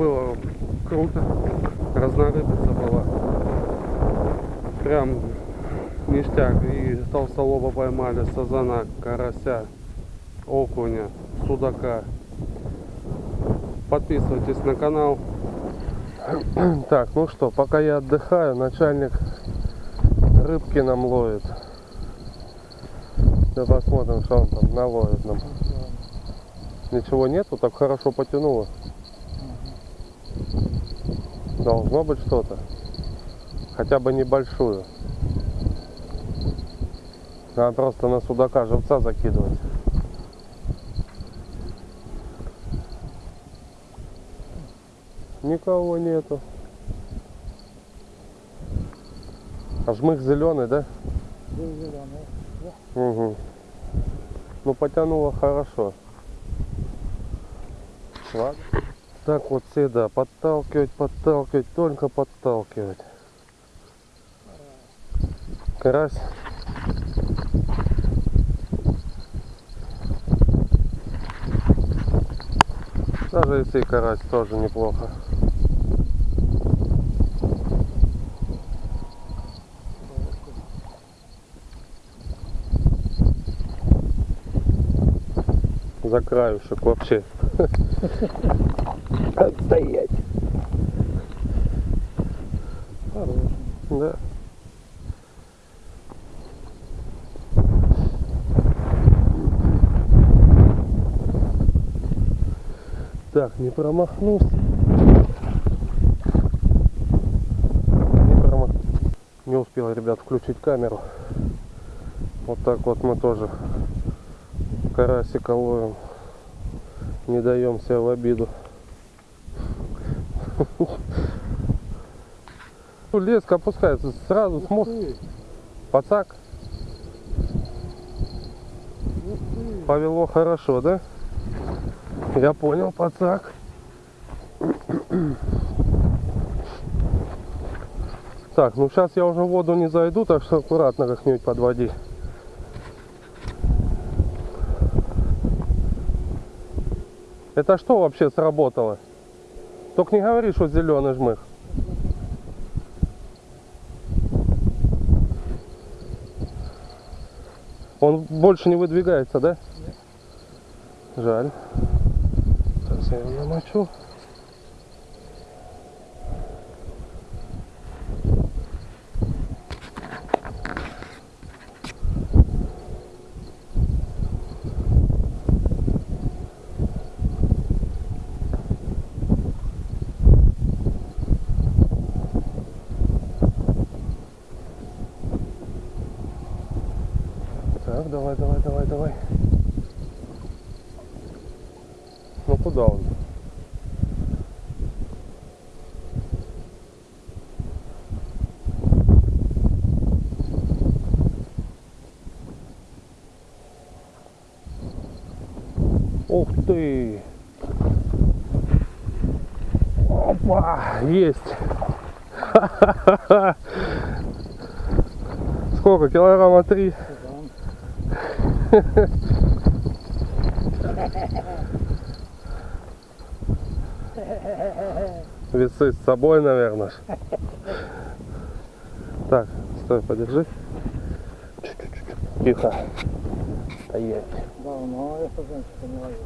было круто. Разнорыбица была. Прям ништяк. И толстолоба поймали, сазана, карася, окуня, судака. Подписывайтесь на канал. Так, ну что, пока я отдыхаю, начальник рыбки нам ловит. Да посмотрим, что он там наловит нам. Ничего нету, так хорошо потянуло. Должно быть что-то. Хотя бы небольшую. Надо просто на судака живца закидывать. Никого нету. А жмых зеленый, да? Зеленый. Угу. Ну потянуло хорошо. Ладно. Так вот всегда подталкивать, подталкивать, только подталкивать. Карась. Даже если и карась тоже неплохо. За краюшек вообще. Отстоять. Хороший. Да. Так, не промахнулся. Не промах... Не успел, ребят, включить камеру. Вот так вот мы тоже карасика ловим. Не даем себя в обиду. Ну, Леска опускается, сразу Ух смог. ты, Пацак, повело хорошо, да? Я понял, пацак. Так, ну сейчас я уже в воду не зайду, так что аккуратно как-нибудь подводи. Это что вообще сработало? Только не говори, что зеленый жмых. Он больше не выдвигается, да? Жаль. Сейчас я его намочу. Так, давай, давай, давай, давай. Ну куда он? Ух ты! Опа! Есть! Сколько? Килограмма три? Весы с собой, наверное. Так, стой, подержи. Тихо стоять. Давно ну, а я хозяйство не ловил.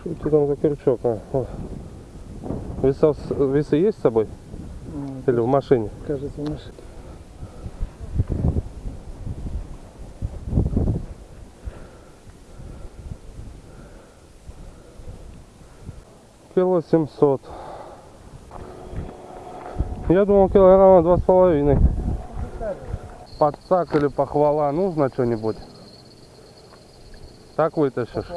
Что ты там за крючок? А? Вот. Весы есть с собой? Ну, Или в машине? Кажется, в машине. 700. Я думал килограмма два с половиной. Подсак или похвала нужно что-нибудь? Так вытащишь?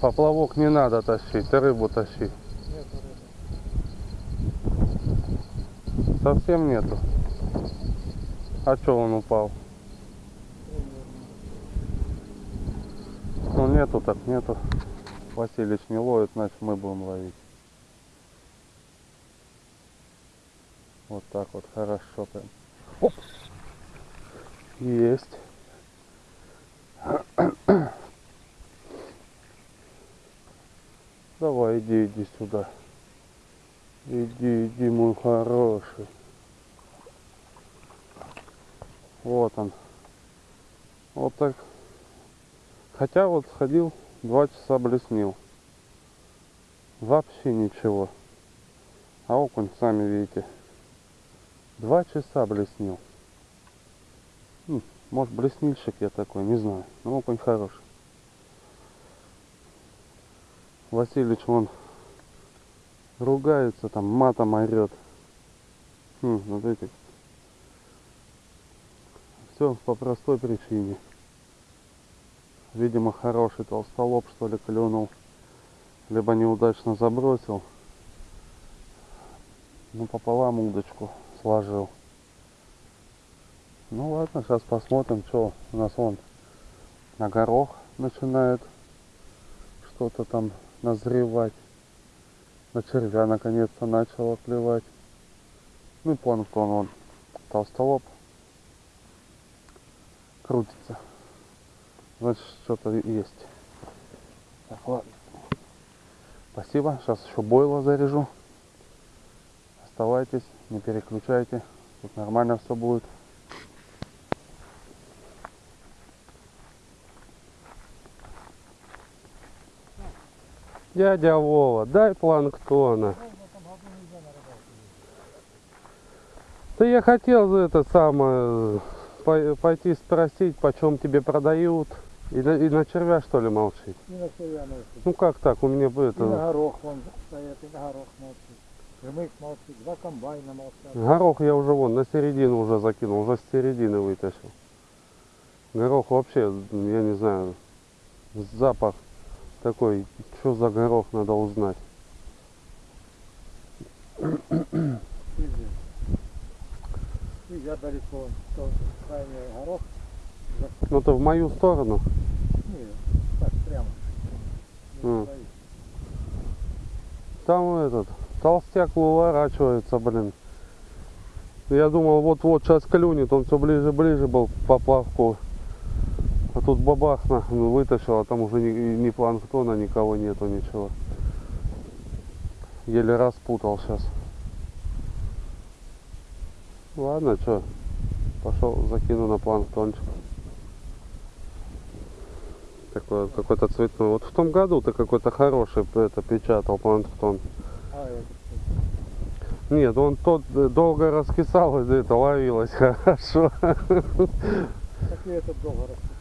Поплавок не надо тащить, ты рыбу тащи. Совсем нету. А что он упал? Ну нету так нету. Василич не ловит, значит мы будем ловить. Вот так вот, хорошо прям. Оп. Есть. Давай, иди, иди сюда. Иди, иди, мой хороший. Вот он. Вот так. Хотя вот сходил, два часа блеснил. Вообще ничего. А окунь, сами видите, два часа блеснил. М, Может блеснильщик я такой, не знаю. Но окунь хороший. Васильевич вон ругается, там матом орет. Хм, смотрите. Все по простой причине. Видимо, хороший толстолоб, что ли, клюнул. Либо неудачно забросил. Ну, пополам удочку сложил. Ну ладно, сейчас посмотрим, что у нас вон на горох начинает что-то там назревать. На червя наконец-то начало клевать. Ну и планктон вон, толстолоб крутится. Значит, что-то есть. Так, ладно. Спасибо. Сейчас еще бойло заряжу. Оставайтесь, не переключайте. Тут нормально все будет. Дядя Вова, дай планктона. Да я хотел это самое по- пойти спросить, почем тебе продают. И на, и на червя что ли молчить? И на себя молчит. Ну как так? У меня бы И на горох вон стоят, и на горох молчит. Жмых молчит, два комбайна молчат. горох я уже вон на середину уже закинул, уже с середины вытащил. Горох вообще, я не знаю, запах такой, что за горох надо узнать. И я далеко, то крайний горох. Ну ты в мою сторону. Не, так прямо. Стоит. Там этот толстяк выворачивается, блин. Я думал, вот-вот сейчас клюнет, он все ближе-ближе был по плавку. А тут бабахна, ну, вытащил, а там уже ни, ни планктона, никого нету, ничего. Еле распутал сейчас. Ладно, что, пошел, закину на планктончик. Такой, какой-то цветной. Вот в том году ты какой-то хороший это печатал планктон. А, Нет, он тот э, долго раскисал, и это ловилось хорошо. так и этот долго распитал.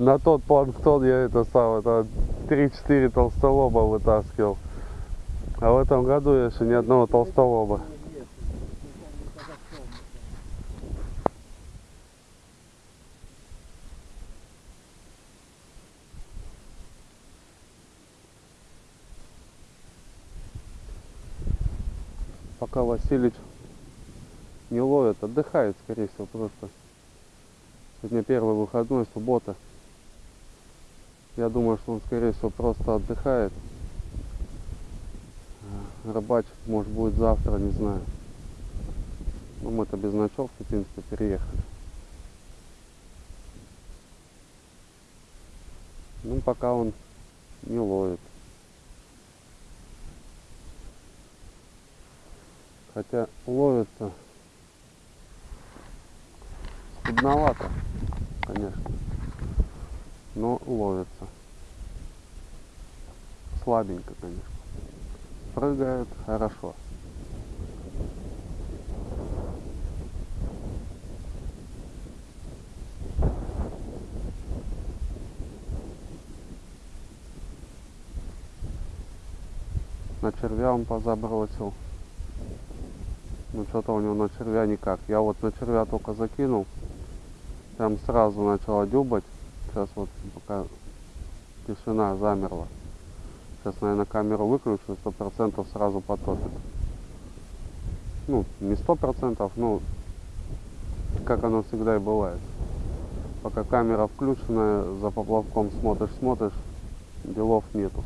На тот планктон я это сам, это 3-4 толстолоба вытаскивал. А в этом году я еще ни одного толстолоба. Нет, не подошел. Пока Василич не ловит, отдыхает, скорее всего, просто. Сегодня первый выходной, суббота. Я думаю, что он, скорее всего, просто отдыхает. Рыбачить, может, будет завтра, не знаю. Но мы-то без ночевки, в принципе, переехали. Ну, пока он не ловит. Хотя ловится скудновато, конечно. Но ловится. Слабенько, конечно. Прыгает хорошо. На червя он позабросил. Ну что-то у него на червя никак. Я вот на червя только закинул. Прям сразу начала дюбать. Сейчас вот пока тишина замерла. Сейчас, наверное, камеру выключу, сто процентов сразу потопит. Ну, не сто процентов, ну, как оно всегда и бывает. Пока камера включенная, за поплавком смотришь, смотришь, делов нету.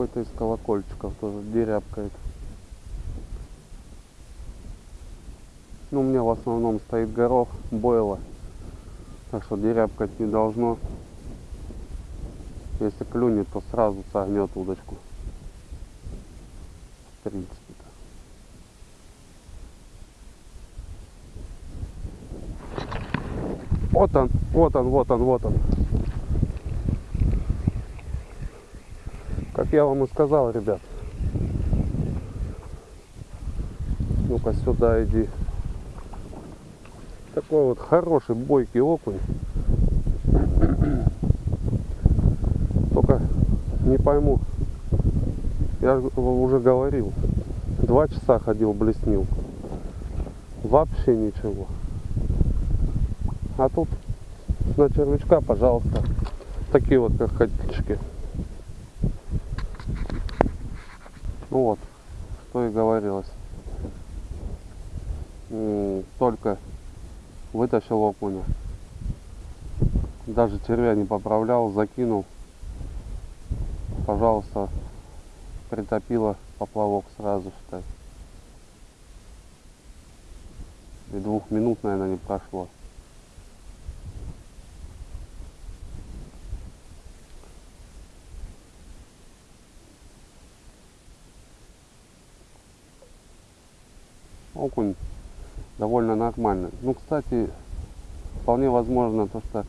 какой-то из колокольчиков тоже дерябкает. Ну, у меня в основном стоит горох, бойла. Так что дерябкать не должно. Если клюнет, то сразу согнет удочку. В принципе-то. Вот он, вот он, вот он, вот он. Как я вам и сказал, ребят. Ну-ка сюда иди. Такой вот хороший бойкий окунь. Только не пойму. Я уже говорил. Два часа ходил, блеснил. Вообще ничего. А тут на червячка, пожалуйста. Такие вот как ходички. Ну вот, что и говорилось. Только вытащил окуня. Даже червя не поправлял, закинул. Пожалуйста, притопило поплавок сразу, считай. И двух минут, наверное, не прошло. Окунь довольно нормальный. Ну, кстати, вполне возможно то, что,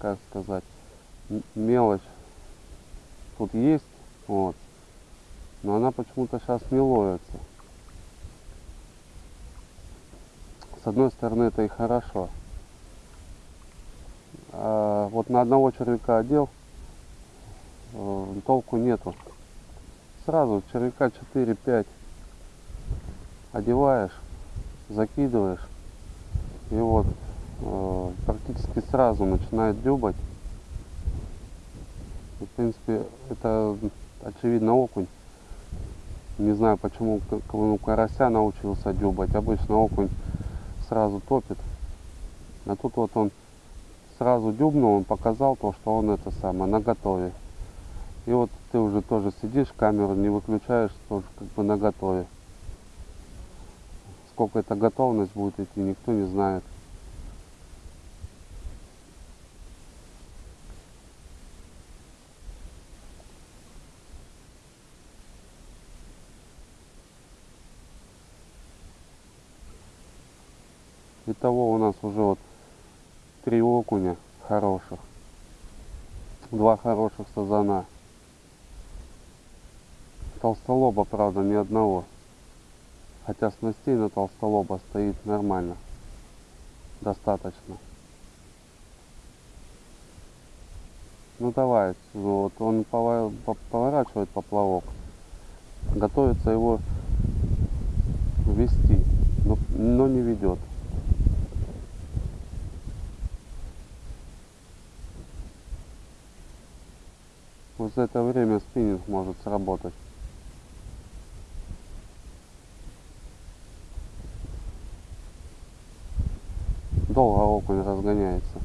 как сказать, мелочь тут есть, вот, но она почему-то сейчас не ловится. С одной стороны, это и хорошо. А вот на одного червяка одел, э, толку нету. Сразу червяка 4-5 одеваешь, закидываешь, и вот э, практически сразу начинает дюбать. И, в принципе, это очевидно окунь. Не знаю, почему ну, карася научился дюбать. Обычно окунь сразу топит. А тут вот он сразу дюбнул, он показал то, что он это самое, на готове. И вот ты уже тоже сидишь, камеру не выключаешь, тоже как бы на готове. Сколько эта готовность будет идти, никто не знает. Итого у нас уже вот три окуня хороших. Два хороших сазана. Толстолоба, правда, ни одного. Хотя снастей на толстолоба стоит нормально. Достаточно. Ну давай, вот он поворачивает поплавок. Готовится его вести, но, но не ведет. Вот за это время спиннинг может сработать. Долго окунь разгоняется.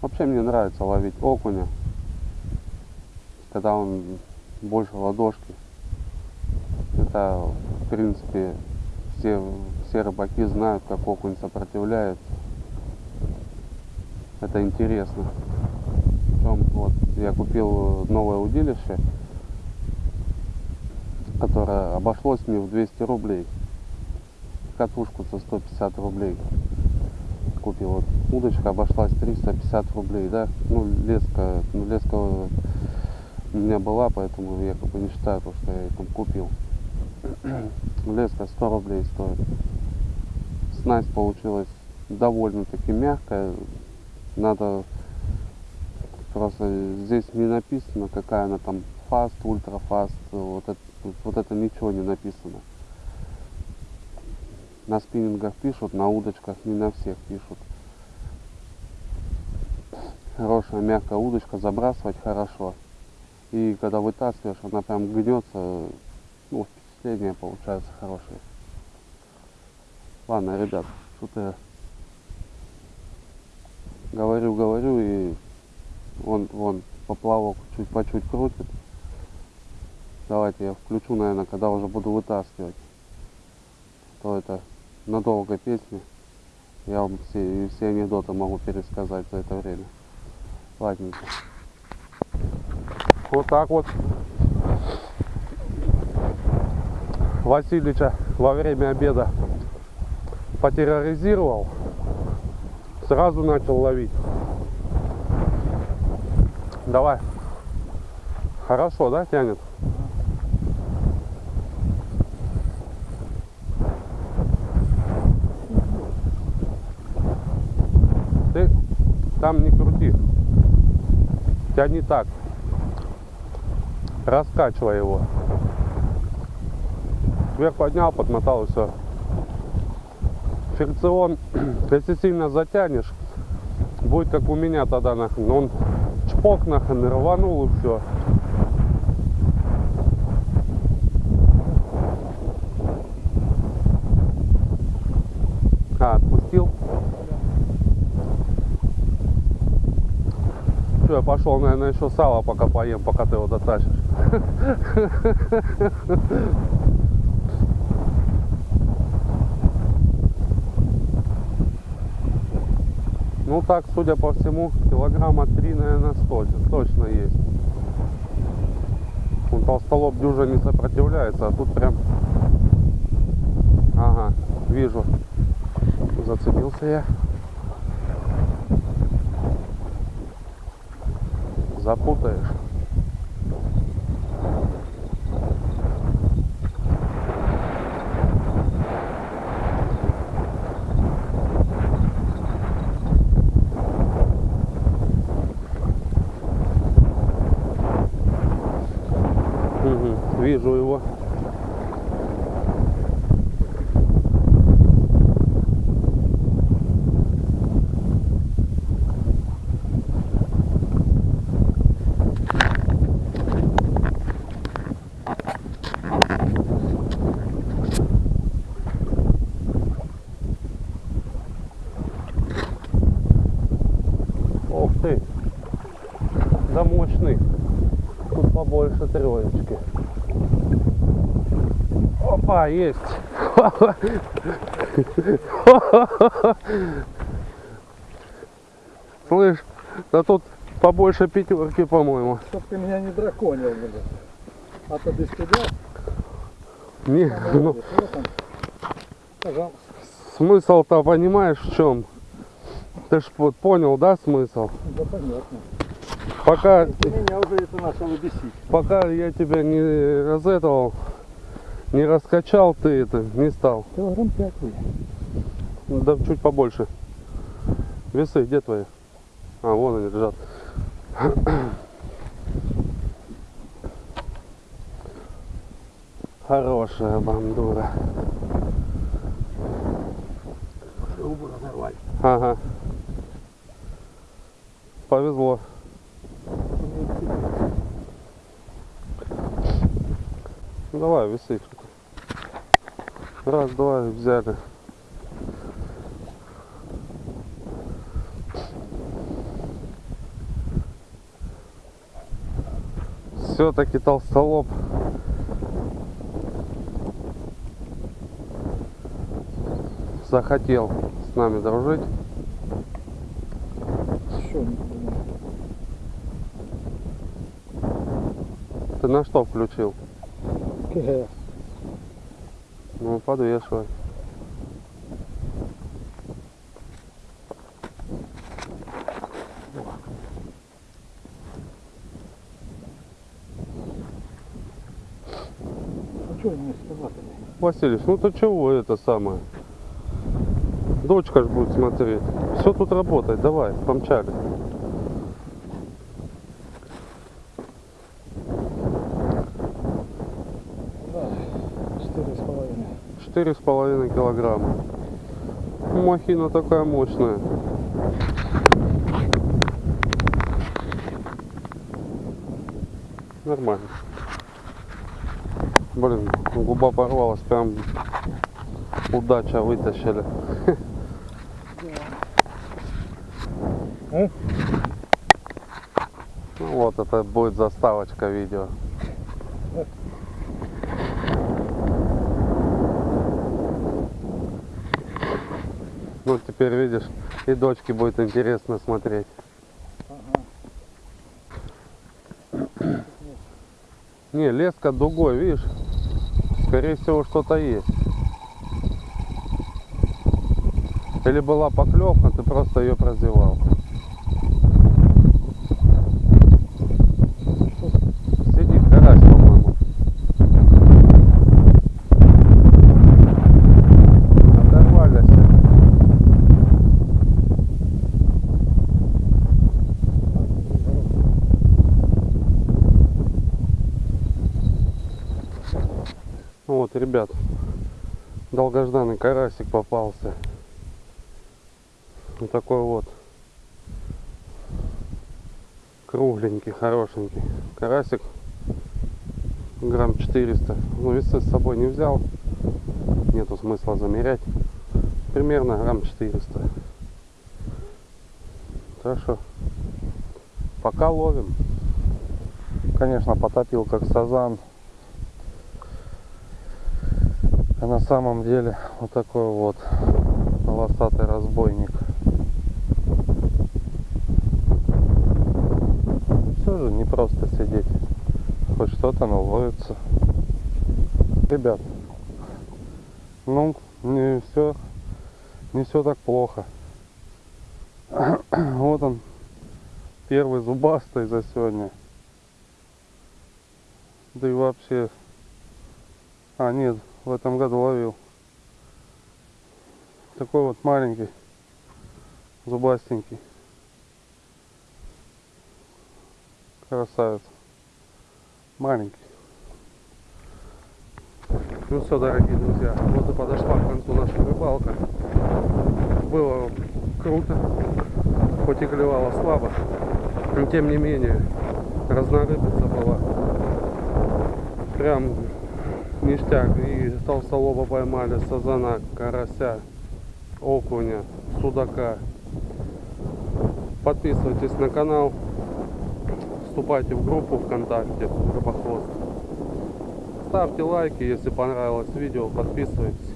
Вообще мне нравится ловить окуня, когда он больше ладошки. Это, в принципе, все, все рыбаки знают, как окунь сопротивляется. Это интересно. Причем вот я купил новое удилище, которое обошлось мне в 200 рублей. Катушку за 150 рублей купил. Вот удочка обошлась 350 рублей, да. Ну, леска, ну, леска у меня была, поэтому я как бы не считаю то, что я там купил. Леска 100 рублей стоит. Снасть получилась довольно-таки мягкая. Надо просто здесь не написано, какая она там фаст, ультрафаст. Вот это, вот это ничего не написано. На спиннингах пишут, на удочках не на всех пишут. Хорошая мягкая удочка, забрасывать хорошо. И когда вытаскиваешь, она прям гнется, ну, впечатления получаются хорошие. Ладно, ребят, что-то Говорю, говорю, и он, вон, поплавок чуть по чуть крутит. Давайте я включу, наверное, когда уже буду вытаскивать. То это надолго песни. Я вам все, все анекдоты могу пересказать за это время. Ладненько. Вот так вот. Васильича во время обеда потерроризировал. Сразу начал ловить. Давай. Хорошо, да, тянет? Ты там не крути. Тяни так. Раскачивай его. Вверх поднял, подмотал и все. Фрикцион, если сильно затянешь, будет как у меня тогда нахрен. Он чпок нахрен рванул и все. А, отпустил? Все, я пошел, наверное, еще сало пока поем, пока ты его дотащишь. Ну так, судя по всему, килограмма три, наверное, точно, точно есть. Он толстолоб дюжа не сопротивляется, а тут прям... Ага, вижу. Зацепился я. Запутаешь. Мгм, Вижу его. Ух ты! Да мощный. Тут побольше троечки. Есть. Слышь, да тут побольше пятерки, по-моему. Чтоб ты меня не драконил, блин. А то без тебя, Не, ну. Пожалуйста. смысл-то понимаешь в чем? Ты ж вот понял, да, смысл? Да понятно. Пока, Ты меня уже это начало бесить. пока я тебя не разэтовал, не раскачал, ты это не стал. Килограмм пять вы. Да чуть побольше. Весы где твои? А, вон они лежат. Хорошая бандура. Трубу разорвали. Ага. Повезло. Ну, давай, весы. Раз, два, и взяли. Все-таки толстолоб. Захотел с нами дружить. Что. Ты на что включил? Ну, подвешивай. А что они схватывали? Василий, ну ты чего это самое? Дочка ж будет смотреть. Все тут работает, давай, помчали. 4,5 килограмма. Махина такая мощная. Нормально. Блин, губа порвалась, прям удача вытащили. Ну вот, это будет заставочка видео. Ну, теперь видишь, и дочке будет интересно смотреть. Не, леска дугой, видишь? Скорее всего, что-то есть. Или была поклевка, ты просто ее прозевал. Сидит карась, по-моему. Оторвались. Ну Вот, ребят, долгожданный карасик попался. Вот такой вот. Кругленький, хорошенький. Карасик грамм 400. Ну, весы с собой не взял. Нету смысла замерять. Примерно грамм 400. Так что пока ловим. Конечно, потопил как сазан. А на самом деле вот такой вот полосатый разбойник. Все же не просто сидеть. Хоть что-то наловится. Ребят, ну не все, не все так плохо. Вот он, первый зубастый за сегодня. Да и вообще, а нет, в этом году ловил. Такой вот маленький, зубастенький. Красавец. Маленький. Ну все, дорогие друзья, вот и подошла к концу наша рыбалка. Было круто, хоть и клевало слабо, но тем не менее разнорыбица была. Прям ништяк. И толстолоба поймали, сазана, карася, окуня, судака. Подписывайтесь на канал, вступайте в группу ВКонтакте Рыбохвост. Ставьте лайки, если понравилось видео, подписывайтесь,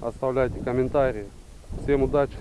оставляйте комментарии. Всем удачи.